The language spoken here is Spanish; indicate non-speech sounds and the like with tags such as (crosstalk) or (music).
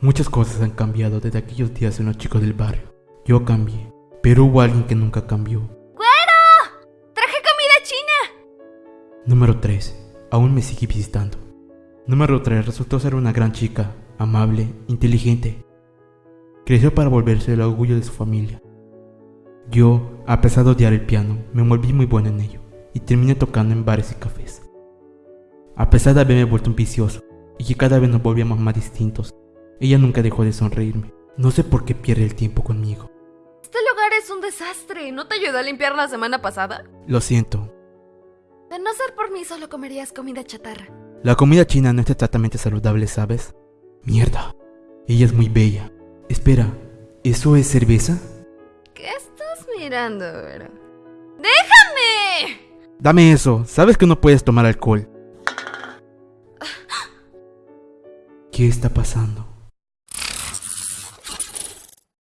Muchas cosas han cambiado desde aquellos días en los chicos del barrio. Yo cambié, pero hubo alguien que nunca cambió. ¡Güero! ¡Traje comida china! Número 3. Aún me sigue visitando. Número 3. Resultó ser una gran chica, amable, inteligente. Creció para volverse el orgullo de su familia. Yo, a pesar de odiar el piano, me volví muy bueno en ello y terminé tocando en bares y cafés. A pesar de haberme vuelto un vicioso y que cada vez nos volvíamos más distintos, ella nunca dejó de sonreírme. No sé por qué pierde el tiempo conmigo. Este lugar es un desastre. ¿No te ayudó a limpiar la semana pasada? Lo siento. De no ser por mí, solo comerías comida chatarra. La comida china no es exactamente saludable, ¿sabes? Mierda. Ella es muy bella. Espera, ¿eso es cerveza? ¿Qué estás mirando, güero? Dame eso. Sabes que no puedes tomar alcohol. (laughs) ¿Qué está pasando?